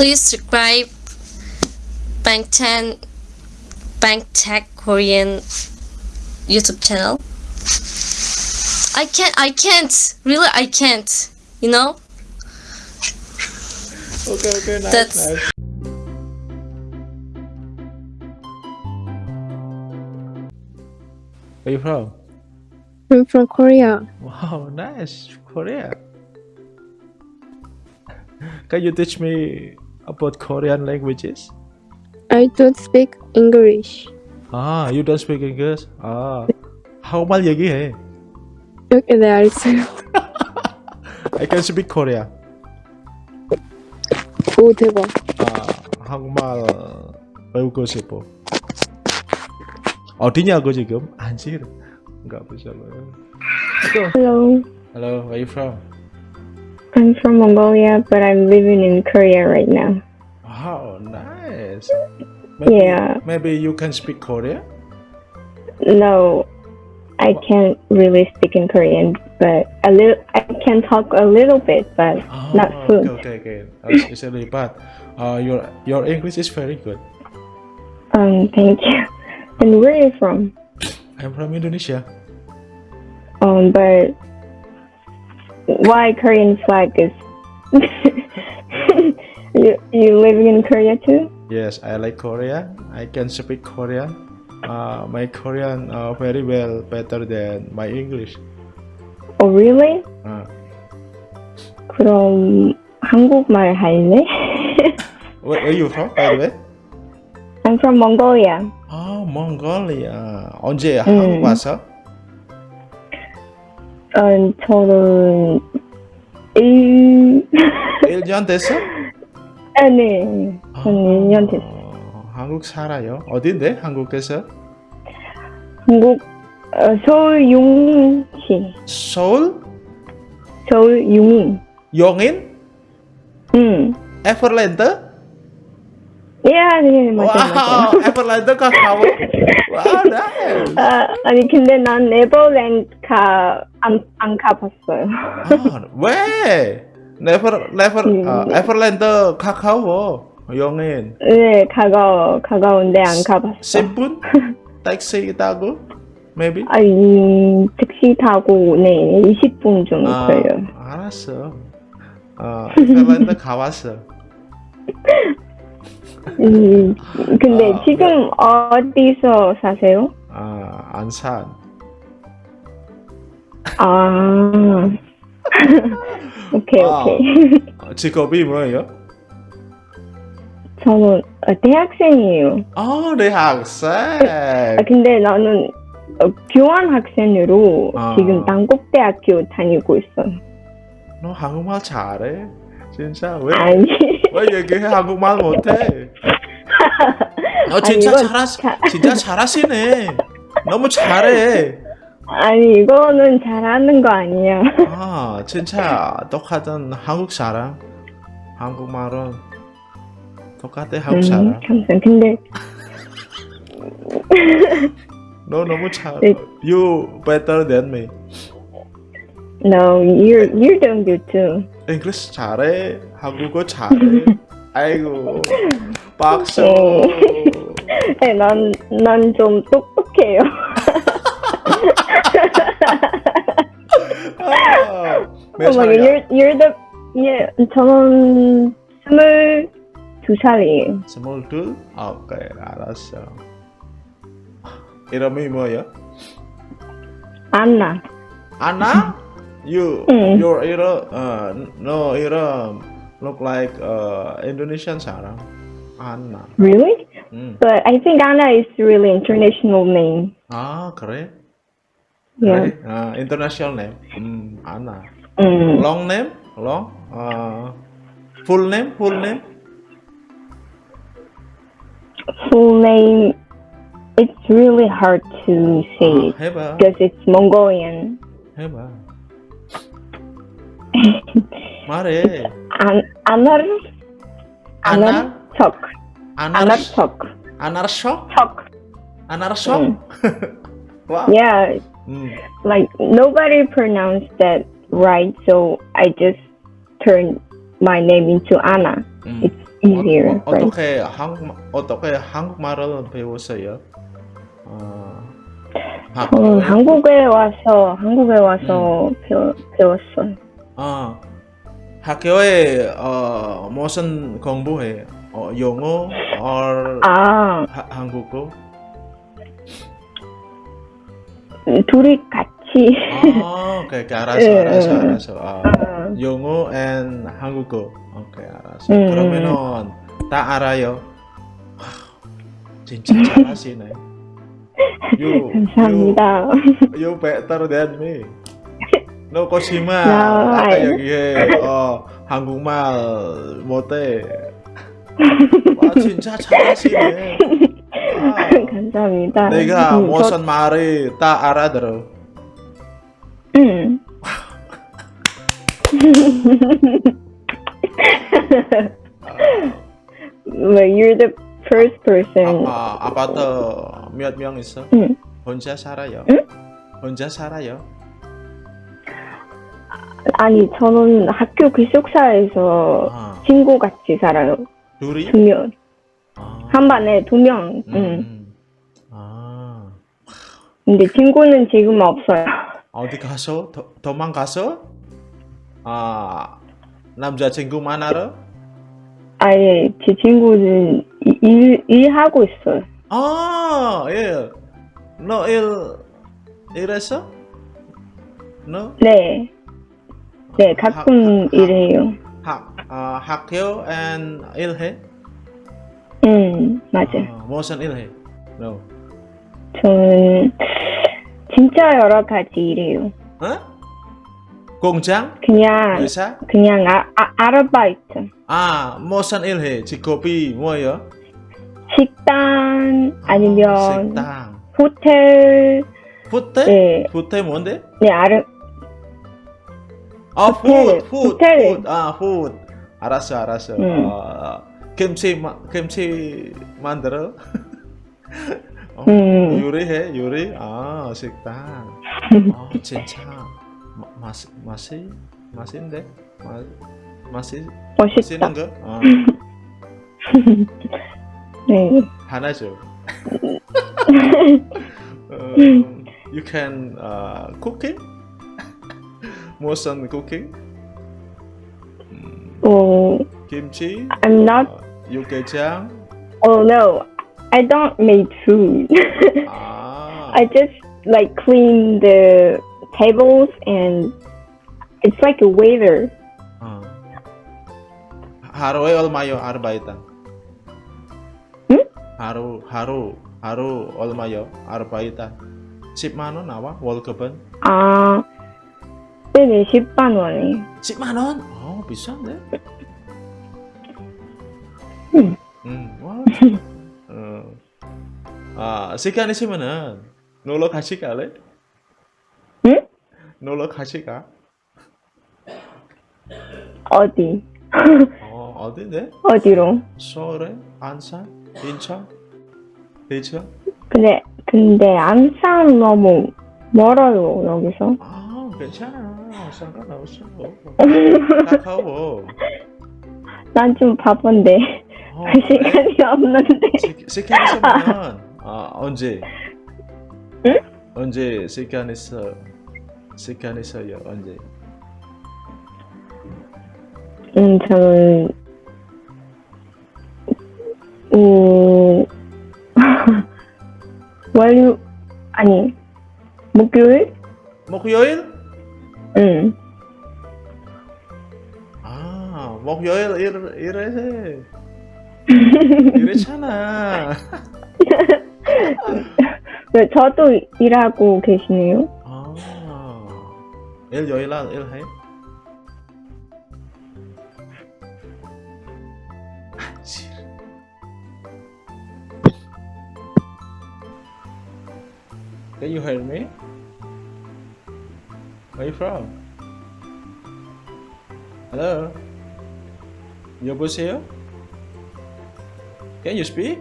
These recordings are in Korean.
please subscribe Bangtan Bank Tech Korean YouTube channel. I can't, I can't, really I can't, you know? Okay, okay, nice, That's- nice. Where you from? I'm from Korea. Wow, nice, Korea. Can you teach me about Korean languages? I don't speak English. 아, you don't speak English? 아, 한국말 얘기해. 여기 네 알았어요. I can speak Korea. 오 대박. 아, 한국말 배우고 싶어. 어디냐고 지금? 안지를 가보자고요. Hello, Hello, where you from? I'm from Mongolia, but I'm living in Korea right now. Oh, nice. Maybe, Yeah. Maybe you can speak Korean? No, I can't really speak in Korean, but a little. I can talk a little bit, but Oh, not okay, fluent. okay, okay. It's really bad. Uh, your your English is very good. Um, thank you. And where are you from? I'm from Indonesia. Um, but why Korean flag is? you you living in Korea too? Yes, I like Korea. I can speak Korean. Uh, my Korean uh, very well, better than my English. Oh, really? Uh, 그럼 한국말 할래? where, where you from, by the way? I'm from Mongolia. 아, 몽골리아. 언제 한국 와서? 어, 저는 일... 1년 됐어? 아, 네. 저는 1년 됐어요. 어, 한국 살아요. 어딘데? 한국에서? 한국 어, 서울 용인시. 서울? 서울 용인. 용인? 응. 에버랜드? 예, 네, 맞아요. wow, 에버랜드 가까워. wow, nice. 아, 아니 근데 난 에버랜드 가, 안, 안 가봤어요. 아, 왜? never, never, 음. 아, 에버랜드 가까워. 용인. 네, 가까워, 가까운데 안 가봤어. 10분? 택시 타고? Maybe? 아니, 택시 타고, 네, 20분 정도 아, 걸려요. 알았어. 어, 에버랜드 가봤어. 음, 근데 아, 지금 어디서 사세요? 아, 안산. 아. 오케이, wow. 오케이. 어, 직업이 뭐예요? 저는 어, 대학생이에요. 아, 내 학생. 아, 근데 나는 어, 교환 학생으로 아. 지금 단국대학교 다니고 있어. 너 한국말 잘해. 진짜 왜? 아니. 왜 얘기해 한국말 못해? 너 아니, 진짜 이건 잘하 자- 진짜 잘하시네. 너무 잘해. 아니, 이거는 잘하는 거 아니야. 아 진짜 똑같은 한국 사람. 한국말은 똑같아 한국 음, 사람. 감사. 근데 너 너무 잘. 네. You better than me. no, you're you're doing good too. English 잘해. 한국어 잘해. 아이고 박수. 네, 난 난 좀 똑똑해요. 아, 몇 Oh 살이야? you're the yeah. 저는 스물 두 살이에요. 스물 둘? 아, 오케이 알았어. 이름이 뭐야? 안나. Anna? you mm. your era uh, no era look like uh, Indonesian Sarah Anna. Really? Mm. But I think Anna is really international name. Ah, correct. Yeah. Uh, international name. Mm, Anna. Mm. Long name? Long? Uh, full name? Full name? Full name. It's really hard to say ah, because it's Mongolian. Heba. 봐. 말해. An Anar Anar? Anarchok. Anar? Anarchok. Anarso? Chok. Anarso? 음. wow. Yeah, 음. like nobody pronounced that right, so I just turned my name into Anna. 음. It's easier, 어, right? 어떻게 한국 어떻게 한국말을 배웠어요? 어, 저는 한국에 와서 한국에 와서 배워, 배웠어요. 어, 어, 무슨 공부해? 어, 영어 or 아, 하- 한국어? 둘이 같이. 아, 오케이, 오케이, 알았어, 예, 알았어, 예. 알았어. 아, 영어 and 한국어. 오케이, 알았어. 음. 그러면은 다 알아요. 와, 진짜 잘하시네. You, 감사합니다. You, you better than me. No, 아까 여기에 어, 한국말 못해. 와, 진짜 잘하시네. 와. 감사합니다. 내가 음, 저- 무슨 말이 다 알아들어. 음. well, you're the first person. 아, 아, 아파트 몇명 있어? 응. 혼자 살아요? 응? 혼자 살아요? 아니, 저는 학교 기숙사에서 아, 친구 같이 살아요. 둘이? 두 명. 아, 한 반에 두 명. 응. 음. 아, 근데 친구는 지금 없어요. 어디 가서? 도, 도망가서? 아, 남자 친구 만나러? 아예 제 친구는 이- 일, 일하고 있어요. 아, 예. 너 일, 일했어? 너? 네. 네, 가끔 학- 일해요. 학, 아, 학교 and 일해? 응, 맞아요. 아, 무슨 일해? No. 저는 진짜 여러 가지 일해요. 어? 공장? 그냥, 회사? 그냥 아, 아, 아르바이트. 아, 무슨 일해? 직업이 뭐예요? 식당, 아, 아니면 식당. 호텔, 호텔? 네, 호텔 뭔데? 네, 아르, 아, food, food. food. 아, food. 알았어, 알았어. 음. 어, 김치, 마, 김치 만들어? 어, 음. 요리해, 요리? 아, 식당. 아, 진짜. 마, 맛, 맛이, 맛인데? 맛, 맛이, 멋있다. 맛있는 거? 아, 네. 하나죠. 어, you can uh, cooking? More some cooking? Oh, Kimchi? I'm not. Uh, Yuke-chan? Oh no, I don't make food. ah. I just like clean the tables and it's like a waiter. Ah. Haru olmayo arbaitan. Hmm? Haru haru haru olmayo arbaitan. Sip mano nawa? Ah. 네네, 10만 원이에요. 10만 원? 어 비싼데? 응. 음, 와. 어. 아 시간 있으면은 놀러 같이 갈래? 응? 놀러 같이 가? 어디? 어 어딘데? 어디로? 서울에? 안산? 인천? 대천? 근데, 근데 안산 너무 멀어요, 여기서. 아 괜찮아 상관없어 가까워 난좀 바쁜데. 어, 할 시간이 없는데. 시- 시간 있으면 아 언제 응? 언제 시간 있어 시간 있어요 언제 음, 저는, 음, 월요, 아니, 목요일? 목요일 응. 아 목요일 일 일해 이랬잖아 네, 저도 일하고 계시네요. 아 일요일 날 일해. Can you hear me? Where you from? Hello? 여보세요? Can you speak?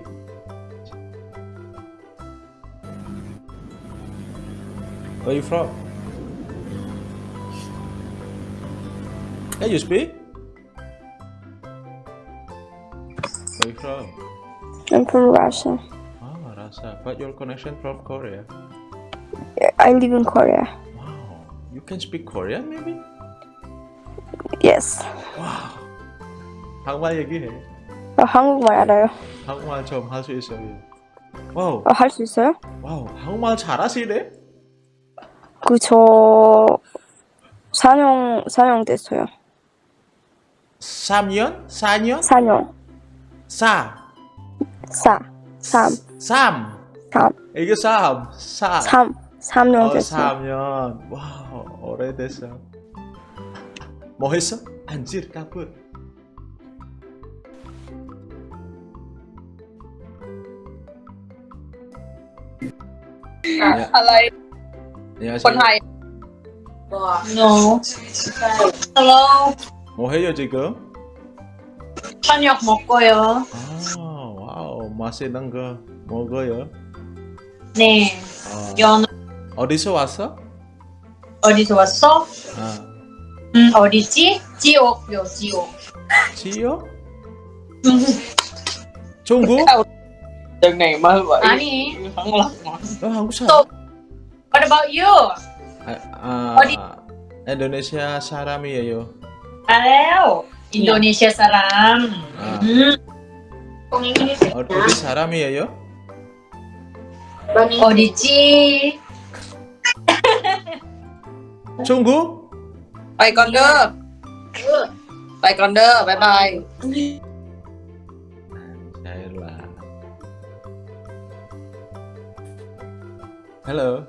Where you from? Can you speak? Where you from? I'm from Russia. Ah, Russia. But your connection from Korea. I live in Korea. You can speak Korean maybe? Yes. Wow. 한국말 얘기해. 어, 한국말 알아요. 한국말 좀 할 수 있어요. 와우. 어, 할수 있어요? 와우. 한국말 잘하시네? 그저 4년 4년 됐어요. 3년? 4년? 4년. 4. 4. 3. 3. 3. 이게 3. 4. 3. 3년 어, 됐어요. 3년. 와우. 오래됐어. 뭐 했어? 안질 까불. 네. อะไร 안녕하세요. คนไทย no hello 뭐 해요 지금? 저녁 먹고요 아, 와우. 맛있는 거 먹어요. 네 아, 연어 어디서 왔어? 어디서 왔어? 아, 음 어디지? 지옥요 지옥 지요? 중국? Mới vậy 아니 너 한국 사람? 또- what about you? 아, 아, 어디? 인도네시아 사람이에요. 알아요 인도네시아 사람 아, 음 어, 어디 사람이에요? 어디지? Sungguh. Bye con đưa. Bye con đưa. Bye bye. Là Hello.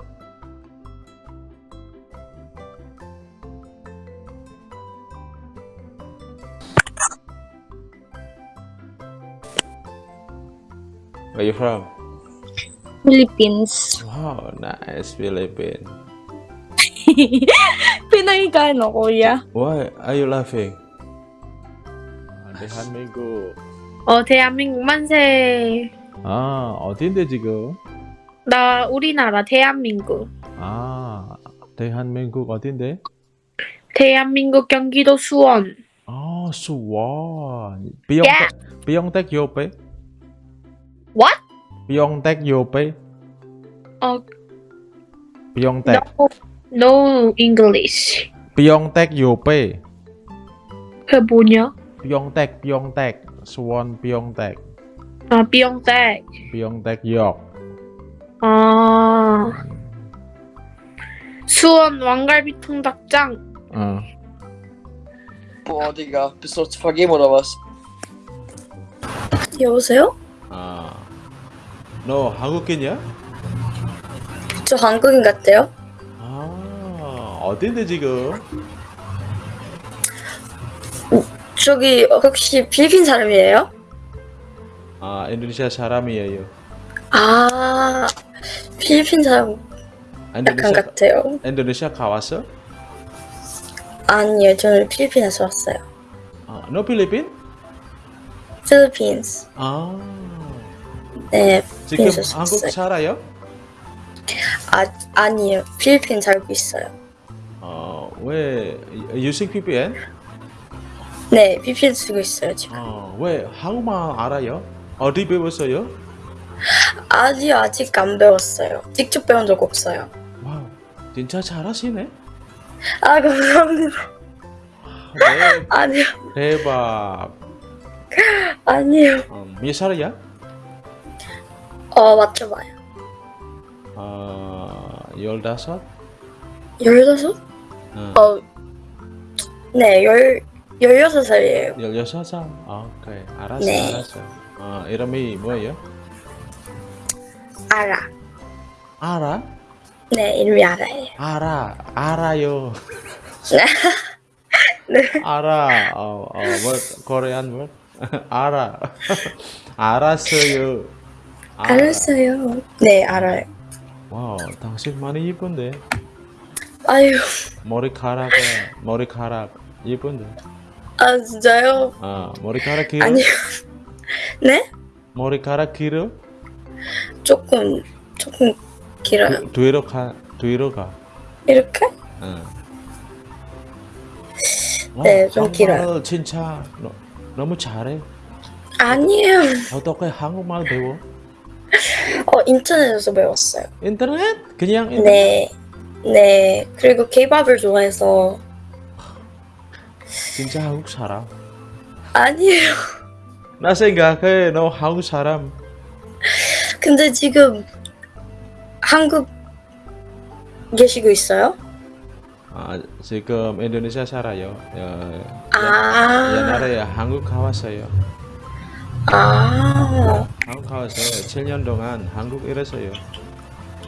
Where are you from? Philippines. Wow, nice Philippines. Pinangikain no, kuya. Why are you laughing? 아, 대한민국. 어, 대한민국 만세. 아, 어딘데 지금? 나 우리나라 대한민국. 아, 대한민국 어딘데? 대한민국 경기도 수원. 아, 수원. 비용택, 비용택 옆에? What? 비용택 옆에? 어, 비용택. no, no English. 비용택 옆에. 그게 뭐냐? 비용택, 비용택. 수원 비용택. 아, 비용택. 비용택 역. 아. 수원 왕갈비 통닭장. 어. På 어디가 spaghetti oder was? 여보세요? 아. 너 한국인이야? 저 한국인 같아요? 아, 어딘데 지금? 저기 혹시 필리핀 사람이에요? 아, 인도네시아 사람이에요. 아 필리핀 사람 약간 인도네시아, 같아요. 인도네시아 가왔어? 아니요, 저는 필리핀에서 왔어요. 아, 너 필리핀? 필리핀스. 아. 네, 지금 한국. 살아요? 아 아니요, 필리핀 살고 있어요. 어, 왜 using VPN? 네, VPN 쓰고 있어요 지금. 어, 왜 한국말 알아요? 어디 배웠어요? 아직 아직 안 배웠어요. 직접 배운 적 없어요. 와우, 진짜 잘하시네. 아 감사합니다. 네, 아니요, 대박. 아니요. 어, 몇 살이야? 어 맞춰봐요. 어, 열다섯? 열다섯? 어, 어, 네, 열 열여섯 살이에요. 열여섯 살? 아, 오케이. 알았어, 네. 알았어. 어, 이름이 뭐예요? 알아. 알아? 네, 이름이 알아요. 알아, 알아요. 네. 알아. 어, 어, 뭐, Korean 뭐? 알아. 알았어요. 알아. 알았어요. 네, 알아요. wow, 당신 많이 이쁜데. 아유, 머리카락, 머리카락 이쁜데. 아 진짜요? 아, 머리카락 길어? 아니요. 네? 머리카락 길어? 조금 조금 길어요. 뒤- 뒤로 가, 뒤로 가. 이렇게? 응. 네, 어, 좀 길어요. 진짜 너, 너무 잘해. 아니에요. 어떻게 한국말 배워? 어, 인터넷에서 배웠어요. 인터넷? 그냥 인터넷? 네. 네. 그리고 케이팝을 좋아해서. 진짜 한국 사람. 아니에요. 나 생각해 너 한국 사람. 근데 지금 한국 계시고 있어요? 아, 지금 인도네시아 살아요. 어, 아. 옛날에 한국 가왔어요. 아. 한국 가와서 7년 동안 한국 일했어요.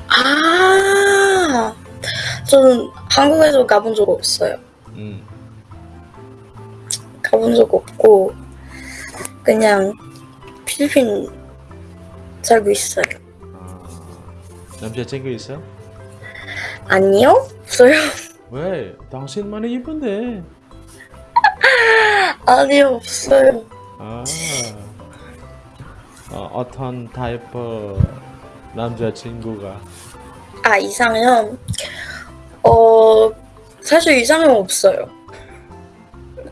아. 저는 한국에서 가본 적 없어요. 음. 가본 적 없고 그냥 필리핀 살고 있어요. 아, 남자 친구 있어? 아니요? 없어요? 왜? 당신만 이쁜데. 아니요, 없어요. 아, 어, 어떤 타입의 남자친구가 아, 이상형? 어, 사실 이상형 없어요.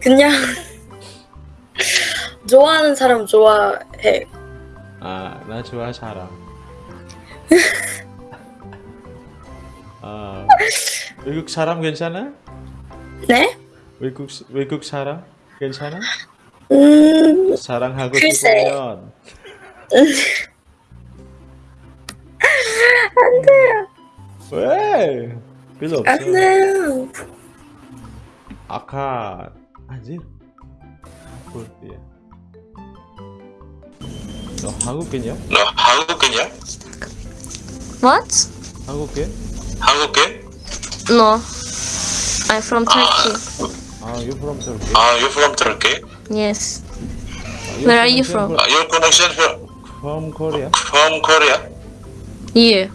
그냥 좋아하는 사람 좋아해. 아, 나 좋아 사람. 아, 외국 사람 괜찮아? 네? 외국 외국 사람 괜찮아? 음, 사랑하고 글쎄. 싶으면 안 돼요. 왜? 필요 없어. 안 돼요. 아까 아직 볼게요. 너 한국인이야? 너 한국인이야? What? 한국인? 한국인? No. I'm from Turkey. 아, you from Turkey? 아, you from Turkey? Yes. 아, Where are you connection from? Uh, your connection from, From Korea. from Korea? You?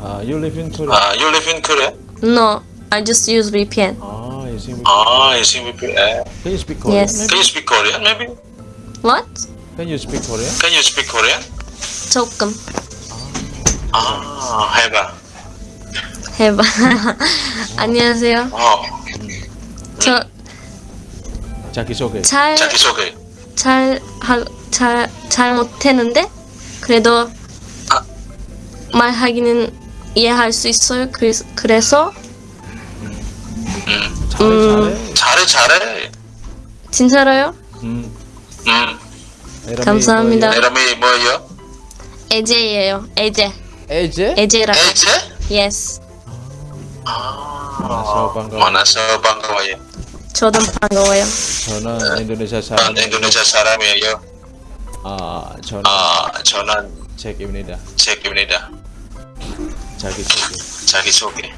아, you live in Korea. Uh, you live in Korea? No. I just use VPN. 아, you see. Ah, you see VPN. Can you speak Korean? Yes. maybe? Can you speak Korean, maybe? What? Can you speak Korean? Can you speak Korean? 조금. 아, 해봐. 해봐. 안녕하세요. 어, 저 자기 소개. 잘 자기소개. 잘, 하, 잘, 잘 못했는데, 그래도, 말하기는 이해할 수 있어요. 그래서, 그래서, 잘해, 음. 잘해. 잘해, 잘해. 진짜로요? 음. 음, 감사합니다. 이름이 뭐예요? 에제예요. 에제. 에제? 에제라고. 에제? Yes. 만나서 아, 반가워요. 만나서 반가워요. 저도 반가워요. 저는 인도네시아 사람. 난 인도네시아 사람이에요. 아, 저는 아, 저는 잭입니다. 잭입니다. 자기 소개. 자기소개.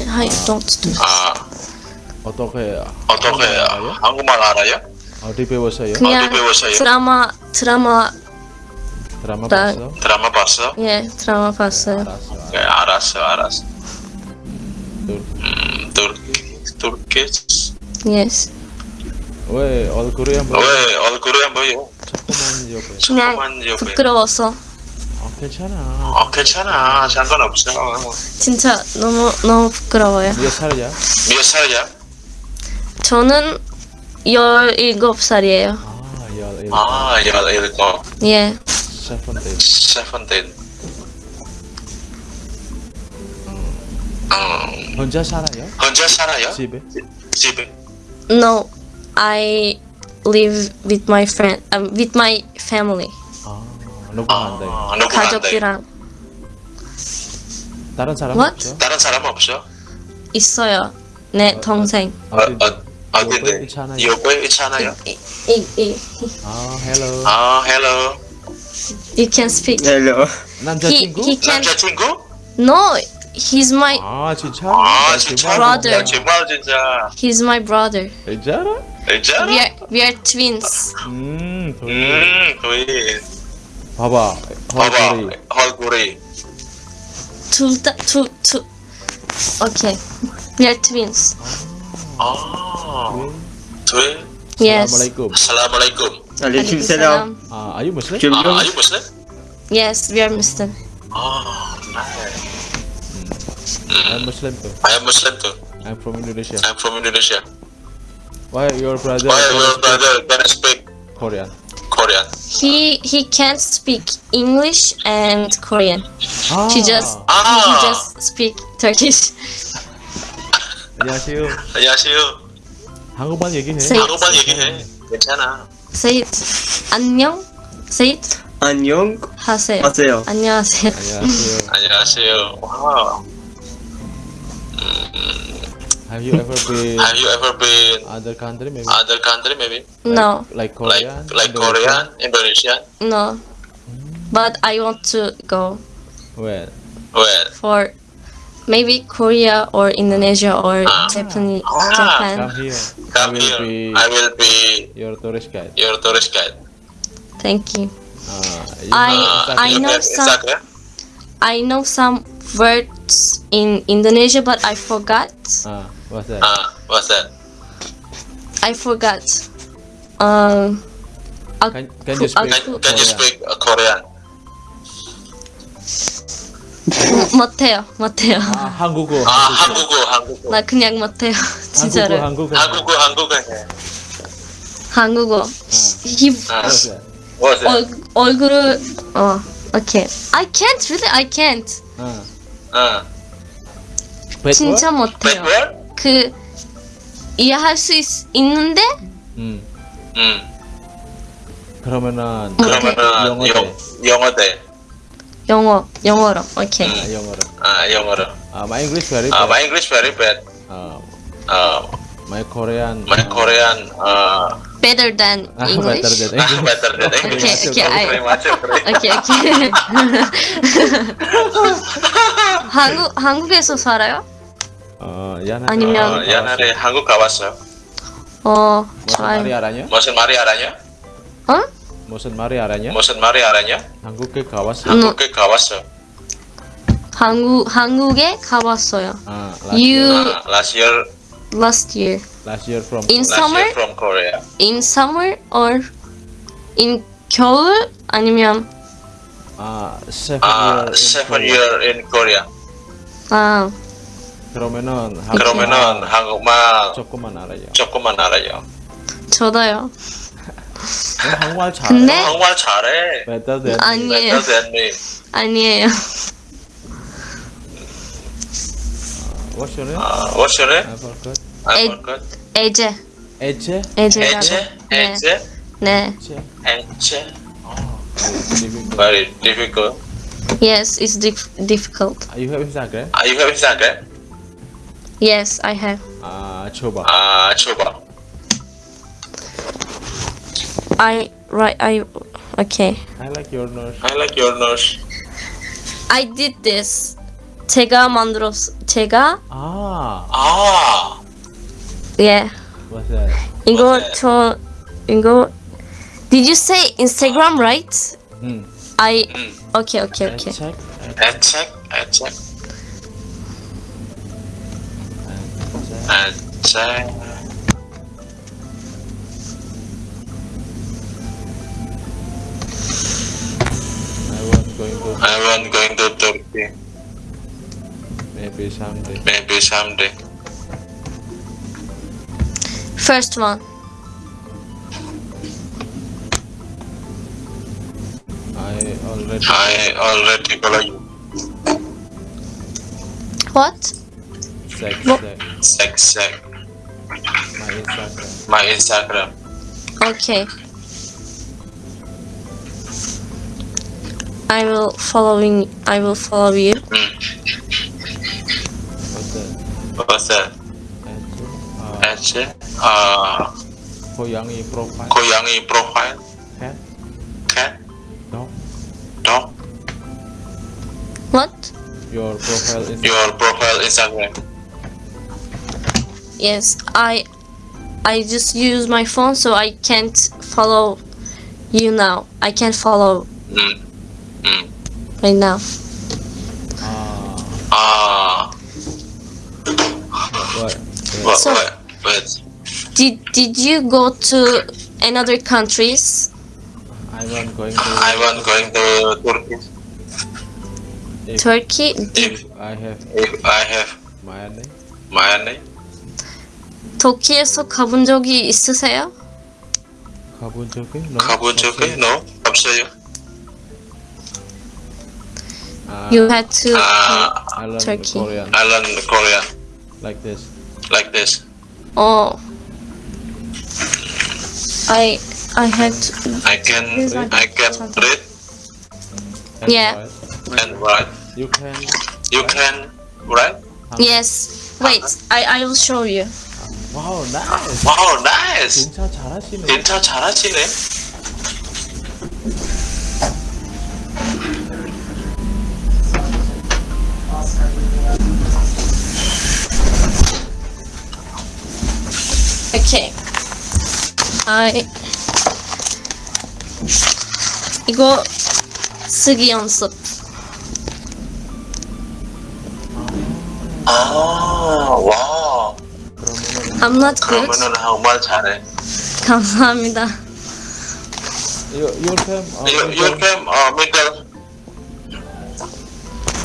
Hi, don't do. 아, 어떻게 어떻게 알아요? 한국말 알아요? 어디 배웠어요? 그냥 어디 배웠어요? 드라마, 드라마, 드라마 나- 봤어? 드라마 봤어? 예, 드라마 봤어요. 알았어. 네, 알았어, 알았어. 또 음, Turkey, Turkey. Yes. 왜 얼굴이 한 번? 왜 얼굴이 안 보여? 자꾸만 옆에. 그냥 조금만. 부끄러워서. 아, 괜찮아. 어, 괜찮아. 상관없어. 진짜 너무, 너무 부끄러워요. 몇 살이야? 몇 살이야? 저는 17살이에요. 아, 열, 열, 아, 열일곱, 예. seventeen. seventeen. 음, 혼자 살아요? 혼자 살아요? 집에? 집에? No, I live with my friend, um, with my family. 아, 누구한테? 아, 누구한테? 가족이랑 다른 사람 What? 없죠? 다른 사람 없어? 있어요. 내 동생. 어, 어디? 어, 어딘데? 요거에 있잖아요. 요거에 있잖아요. 이, 이, 이. 아, 헬로. 아, 헬로. You can speak. Hello. He, 남자친구? he can. 남자친구? No, he's my, 아, 진짜? 아, 나 진짜? 정말 Brother. 야, 정말 진짜. he's my brother. 진짜로? 진짜? We are, we are twins. 음, 음. 음, 거의. 봐봐. 봐봐, 얼굴이. 얼굴이. Two, 다- two, two. Okay, we are twins. 아, 둘. Yes. Assalamualaikum. Assalamualaikum. Waalaikumsalam. 아, are you Muslim? Jom 아, jom. are you Muslim? Yes, we are Muslim. 아, nice. I'm Muslim too. I am Muslim too. I'm from Indonesia. I'm from Indonesia. Why your brother Why cannot your speak brother can speak Korean? Korean? He he can't speak English and Korean. 아, He just he Ah, just speak Turkish. 안녕하세요. 안녕하세요. 한국말 얘기해. Say it. 한국말 얘기해. 괜찮아. Say it. 안녕. Say it. 안녕 하세요. 하세요. 안녕하세요. 안녕하세요. 안녕하세요. 와우. Have you ever been Have you ever been other country maybe? other country maybe? No, Like Like Korean? like Indonesia? Korean, Indonesia? no. But I want to go Where? Where? for maybe Korea or Indonesia or Ah. Japan. Ah. Japan. Come here. Come I will here. be I will be your tourist guide. your tourist guide. Thank you. Uh, you I- have I know some- Instagram? I know some words in Indonesia, but I forgot. Ah, what's that? Ah, what's that? I forgot. Um. Can, can you speak Can, can you Korean? speak uh, Korean? 못해요, 못해요. 아, 한국어. 아, 한국어, 한국어. 나 그냥 못해요, 한국어, 진짜로. 한국어. 한국어, 한국어 해. 한국어. 히, 아? 얼, 얼굴을 어, okay. I can't really, I can't. 아, 아, bad 진짜? 못해요. 그 이해할 수 있, 있는데 음, 음, 그러면은 그러면은 영어 영, 영어 영어로. 오케이. 아, 영어로. 아, 영어로. 아, my English very 아, bad. my English very bad. 아, 아, my Korean. my 아, Korean, 아, Better than 아, English. better than English. better than English. Okay, okay, I-. 오케이, 오케이. 한국 한국에서 살아요? 어, 야나. 아니면- 어, 옛날에 한국 가봤어요. 어, 무슨 말이 좋아요. 알아냐? 무슨 말이 알아냐? 어? 무슨 말이 알아냐? 무슨 말이 알아냐? 한국에 가봤어. 음. 한국에 가봤어. 한국 한국에 가봤어요. 아, last You year, 아, last year, last year last year from in last summer, year from Korea. in summer or in 겨울 아니면 아, seven 아, year in seven Korea. year in Korea. 아 그러면은 그러면은 한국말 조금만 알아요. 조금만 알아요. 저도요. 너 한국말 잘해. 근데 한국말 잘해. Better than 아니에요, Better than me. 아니에요. What's your name? 아, what's your name? I forgot. I 에- forgot. 에제, 에체? 에제라고. 네, 에체? 네. difficult. Very difficult. Yes, it's dif- difficult. You have Instagram? 아, you have Instagram? Yes, I have. 아, 줘봐. 아, 줘봐. I right. I okay. I like your nose. I like your nose. I did this. 제가 만들었. 제가 아, 아, 예. what's that? 이거 맞아요. 저 이거 Did you say Instagram right? 음. I 음, okay okay okay. check. 에체? 에체? 에체? I was Going to I want going to Turkey. maybe someday. Maybe someday. First one. I already I already follow you. What? Sex, sex. Sek, sek. My Instagram. My Instagram. Okay. I will following. I will follow you. What's that? What's that? Actually, uh, Koyangi profile. Koyangi profile. Cat. Cat. Dog. Dog. What? Your profile. Instagram. Your profile Instagram. Yes, I I just use my phone so I can't follow you now. I can't follow mm. Mm. right now. Ah. Uh. What? What? What? Did did you go to another countries? I want going to. I want going to Turkey. If, Turkey. If I have. If I have. My name. My name. 터키에서 가본 적이 있으세요? 가본 적이? No? 가본 적이 no 없어요. 아, You had to 아, I learn Turkey. Korean I learn Korean like this. like this. 어 I I had to, I can I can read And Yeah. write. and write. You can. You can write. yes wait I I will show you Wow, nice. Wow, nice. 진짜 잘하시네. 진짜 잘하시네. Okay. I 이거 쓰기 연습. 아, 와. 그러면은 I'm not good. 그러면은 한국말 잘해. 감사합니다. you you can. 어, You, you can uh, middle.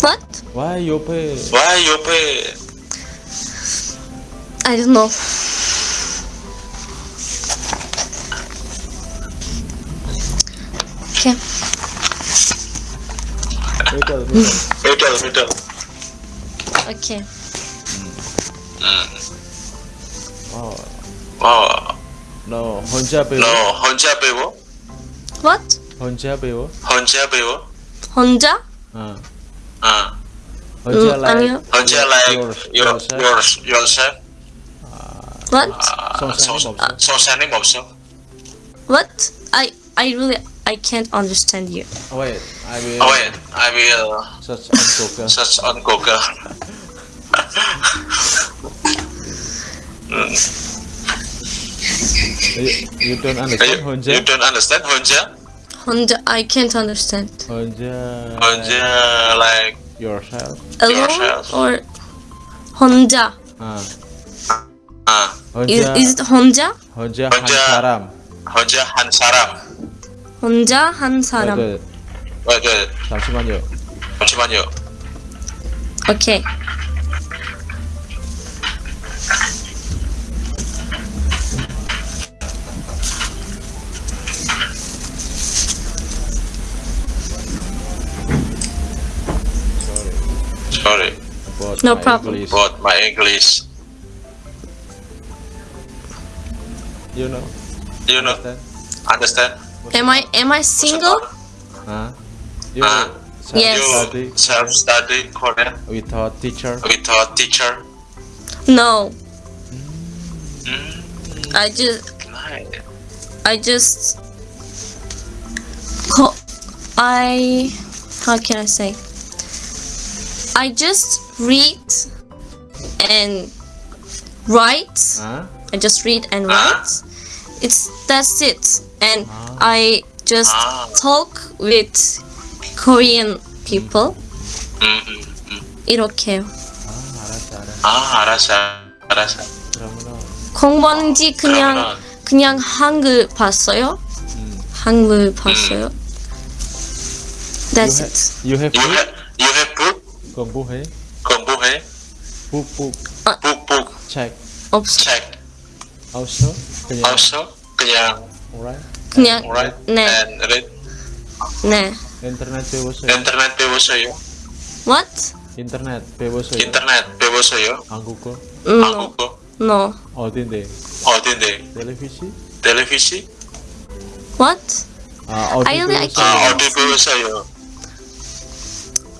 What? Why 옆에 Why 옆에 I don't know. Okay. middle middle. middle middle. Okay. 어, 어, no 혼자 배워. 너 혼자 배워? What? 혼자 배워. 혼자 배워? 혼자? 어. 어. 혼자 음, like 아니요. 혼자 like yours- your, yourself. yours, yourself? What? 아, 성사님 없어. 성사님 없어? What? I I really I can't understand you. Wait, I will Oh, wait, I will search on Google. search on Google. You, you don't you, understand 혼자? you don't understand 혼자? 혼자 I can't understand. 혼자 혼자 like yourself. Alone Yourself. or 혼자? 아, 아, Is, 혼자 is it 혼자? 혼자 한 혼자. 사람. 혼자 한 사람. 혼자 한 사람. 네, 네, 네, 네, 잠시만요. 잠시만요. Okay. About No my problem. English. but my English, You know? you know, Understand? understand? Am I am I single? 아, you 아. Yes. study self-study Korean without teacher. with a teacher. No. Mm, I just. I just I how can I say? I just read and write. 아, I just read and write. It's that's it. And I just Ah. talk with Korean people. 음, 음, 음. 이렇게요. 아, 알았어, 알았어. 아, 알았어, 알았어. 그러면은 공부하는지 그냥 그러면 그냥 한글 봤어요. 음. 한글 봤어요. That's you, it. ha- you have you book? have you have book 공부해? Kombu hai. puk puk. Ah. Puk puk. Check. Oops. check. Also kenyang. also kenyang. Alright. Kenyang alright. Ne. And red. Ne. Internet bebas ya. Internet bebas ya. What? Internet bebas ya. Internet bebas ya. Angguko. No. angguko. No. Oh, otinde otinde oh, televisi? Televisi? What? Uh, I only I can't. Ah, ya.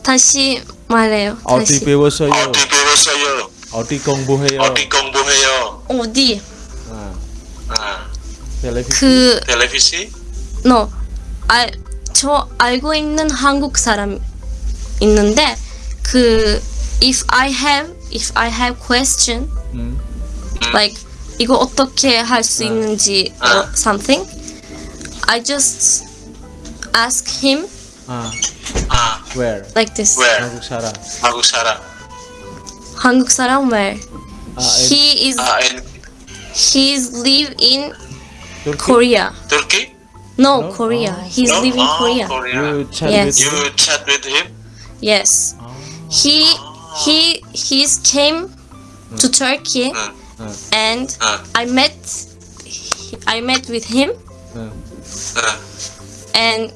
다시 말해요. 어디 다시. 배웠어요? 어디 배웠어요 어디 공부해요? 어디 공부해요 어디? 아, 아 텔레비전? 그 텔레비전 no. 알, 저 알고 있는 한국 사람 있는데 그 if I have if I have question 음. like 이거 어떻게 할수 아. 있는지 아. or something I just ask him 아, Ah. Where? Like this. Where? Hanguksara. Hanguksara. Hanguksara where? Ah, he is. Ah, in... He's live in Turkey? Korea. Turkey? No, no? Korea. Oh. He's no? living oh, Korea. Korea. You chat yes. with him? You chat with him? Yes. Oh. He he he's came mm. to hmm. Turkey mm. and mm. I met I met with him hmm. Hmm. and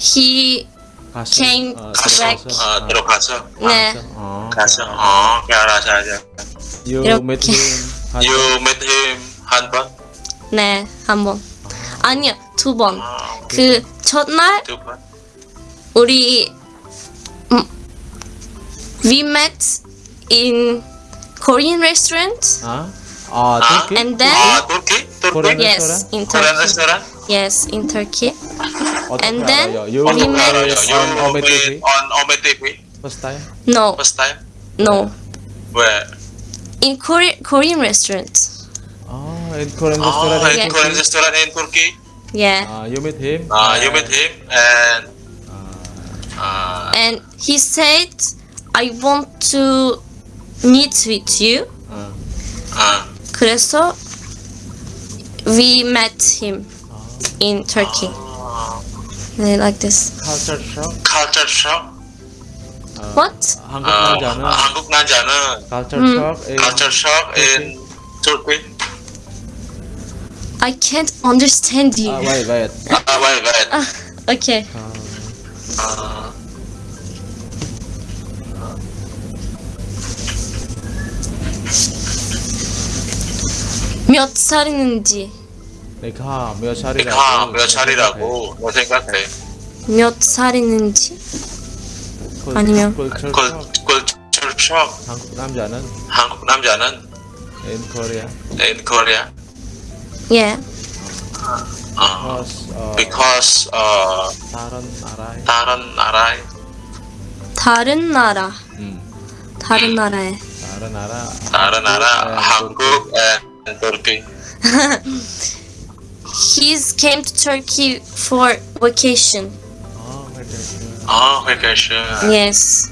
he 가서 Came 어, back. 어, 어, 들어가서 네 어, 가서 어 알아서 알아서 You 이렇게. met him 한 You 번? met him 한 번? 네, 한 번. 아니요, 두 번. 어, 그 첫날 두 번? 우리 음, we met in Korean restaurant. 아? 아, 아? turkey? And then 아, 터키? Korean 터키? yes, in 코리안 Turkey. 레스토랑? Yes, in Turkey. 어떻게 and then 알아요? You we 어떻게 met- 알아요? met You on Ome met TV? on Ome TV? First time? No, First time? no. Where? In Korean Korean restaurant. 아, in Korean 아, restaurant in in Yeah. Korean Turkey? restaurant in Turkey? Yeah. 아, you met him? Uh, you met him and 아, uh, And he said, I want to meet with you. 아, uh, 그래서 we met him in Turkey. uh, 네, like this. culture shock? culture shock. 아, What? 한국 아, 남자는 한국 남자는 culture 음. shock in culture shock in Turkey. I can't understand you. 아, wait, wait. 아, wait, wait. Okay. 아, 아, 몇 살이는지, 내가 몇 살이라고? 내가 몇 살이라고 너 생각해? 몇 살이는지. 그- 아니면- culture 그, culture shock. 한국 남자는 한국 남자는 in Korea in Korea. Yeah. 어, because 어, because 어, 다른 나라에 다른 나라에 다른 나라. 음, 다른 나라에. 다른 나라 다른 나라 한국 and Turkey. he's came to Turkey for vacation. Oh, vacation. Oh, vacation. Yes.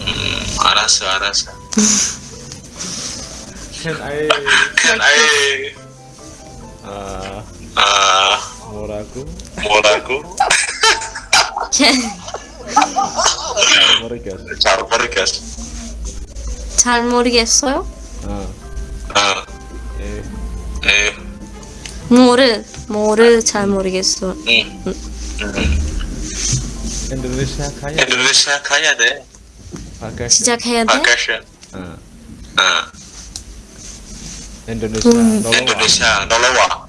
Mm, arasa. Can I? Can I? Uh. Uh. Moraku. Moraku. Tarmorigas. Tarmorigas soil? Uh. Uh. 뭐를 뭐를 잘 모르겠어. 음, Indonesia kaya 인도네시아 가야 돼. vacation. 시작해야 돼? vacation. 어, 어, Indonesia 음. 놀러 와. 인도네시아 놀러 와.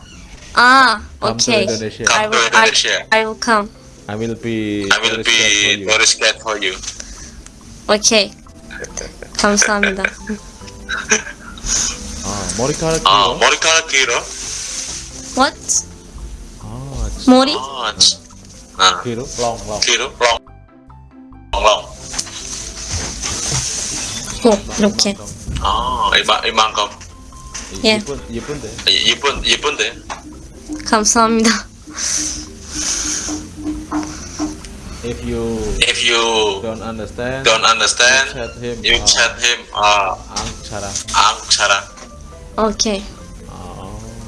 아, to okay. I will, I, will come. I will be I will for be you. very scared for you. Okay. 감사합니다. 아, 머리카락 아, 길어? 머리카락 길어? What? 아, 머리? 아, 치- 아, 길어? long long. 길어? long, long. 오, 이렇게. 아, 이만 이만큼. 예. 예쁜 예쁜데. 예쁜 예쁜데. 감사합니다. If you If you don't understand, don't understand, chat him. you 아, chat him. 아, 앙차라. 앙차라. 아,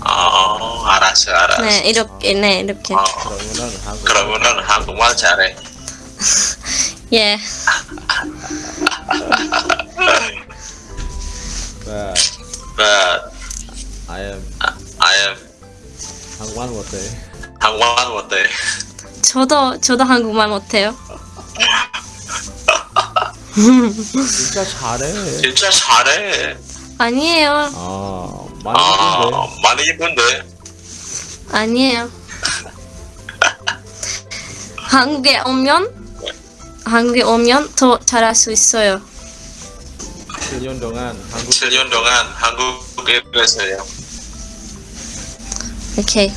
어, 알았어, 알았어. 네, 이렇게, 네, 이렇게. 어, 그러면은 한국. 그러면은 한국말 잘해. 예. But But I am I am 한국말 못해. 한국말 못해. 저도, 저도 한국말 못해요. 진짜 잘해. 진짜 잘해. 아니에요. 아, 많이 아, 예쁜데. 많이 예쁜데. 아니에요. 한국에 오면, 한국에 오면 더 잘할 수 있어요. 7년 동안 한국 7년 동안 한국에 있어요. 오케이.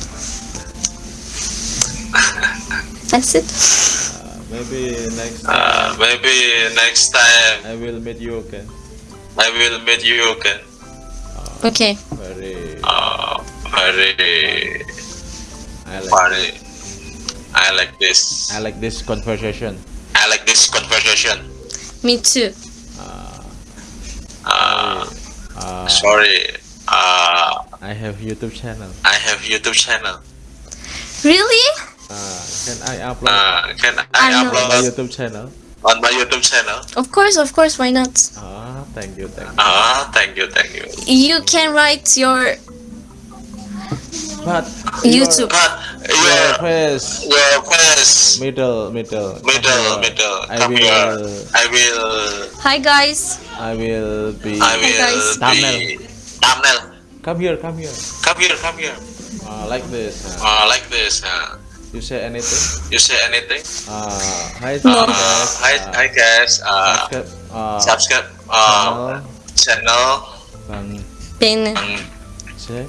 That's it. uh, maybe next time Uh, maybe next time I will meet you again. I will meet you again. Okay. Hooray. Uh. I like. I like this. I like this conversation. I like this conversation. Me too. Uh, uh, uh, sorry. Uh, I have YouTube channel. I have YouTube channel. Really? Uh, can I uh, upload? Uh, can I, I upload on my YouTube channel? On my YouTube channel? Of course, of course. Why not? Uh, thank you, thank you. Ah, thank you, thank you. You can write your But YouTube. But your, your your face your face middle, middle, middle here. middle. I Come will, here. I will Hi guys. I will be. I will guys. be thumbnail. Come here, come here. Come here, come here. Uh, like this. Uh, Uh, like this. Uh, you say anything? you say anything? Uh, hi, No. Uh, guys. hi, hi guys. Uh, subscribe Uh, subscribe uh, channel channel Bang Bene. um, Jack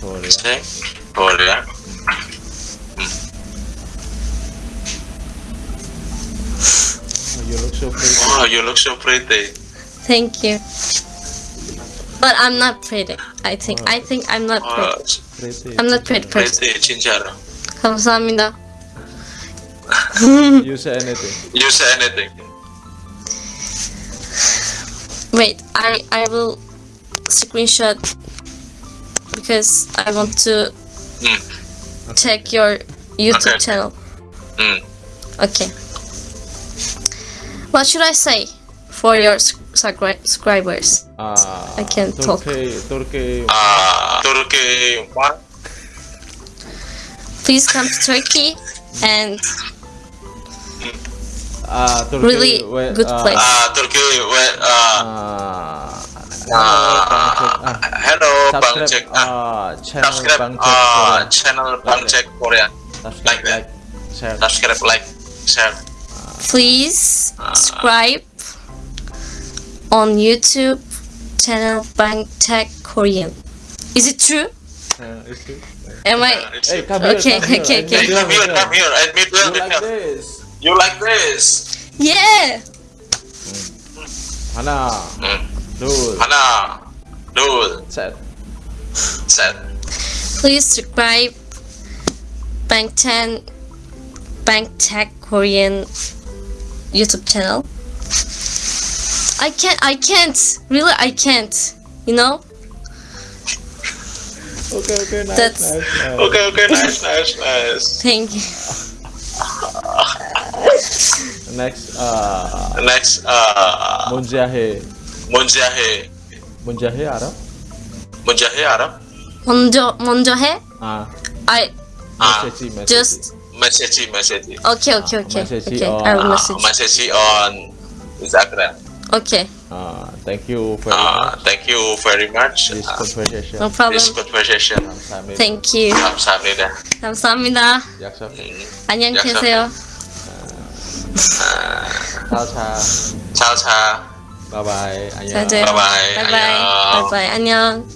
Korea. check Korea. Oh, you look so pretty. Oh, you look so pretty. Thank you. But I'm not pretty. I think. I think I'm not Uh, pretty. pretty. I'm not pretty person. pretty, 진짜로. 감사합니다. You say anything. You say anything. Wait, I I will screenshot because I want to Mm. check your YouTube Okay. channel. Mm. Okay. What should I say for your subscribers? Uh, I can't talk. Turkey, Turkey. Uh, Turkey. What? Please come to Turkey and Uh, Turkey. really where, good uh, place. Uh, Turkey. Where? Uh, Uh, uh, hello, Bang subscribe Jack. Uh, uh, subscribe Bang uh, channel Bang Jack Korea. Korea. Subscribe, like that. like, share. Subscribe, like, share. please subscribe on YouTube channel Bang Tech Korean. Is it true? Uh, is it? Am I? It's- Hey, come here, Okay, here. okay, I okay. come here, come here. I meet you. You meet like you like this? Yeah. Hana. Hmm. Dude. Hana. Dude. Set. Set. Please subscribe. Bank 10 Bank Tech Korean YouTube channel. I can't. I can't. Really, I can't. You know. Okay. Okay. Nice. That's... Nice, nice. Okay. Okay. Nice. nice. Nice. Thank you. Next, uh, Next, uh, Munjahe. 문자해. Munjahe 알아? 문자해 알아? 먼저 먼저 해. 아, I 아, 메시지, 메시지. just 메시지, 메시지. okay, okay, okay, Message okay. on- I will 아, message. 메시지 on Instagram. Okay, Uh, thank you very Uh, much. thank you very much. This Uh, conversation. no problem. this conversation. 감사합니다. Thank you. 감사합니다. 감사합니다. 약속. 안녕 약속. 계세요. 차차. 차차. 바이바이. 안녕. 바이바이. 바이바이. 바이바이. 안녕.